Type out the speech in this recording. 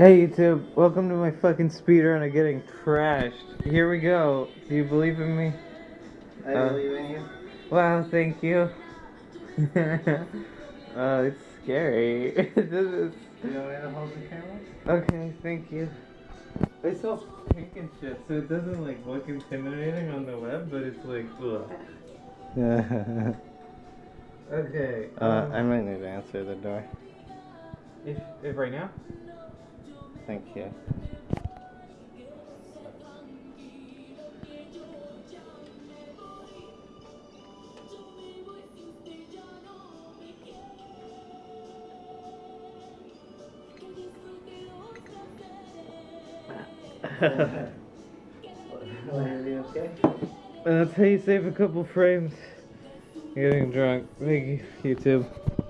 Hey YouTube, welcome to my fucking speedrun of getting trashed. Here we go. Do you believe in me? I Uh, believe in you. Wow, thank you. uh, it's scary. this is... You to hold the camera? Okay, thank you. It's all pink and shit, so it doesn't like look intimidating on the web, but it's like, ugh. Okay. uh, um, I might need to answer the door. if, if right now? Thank you. okay? That's how you save a couple frames. Getting drunk. Thank you, YouTube.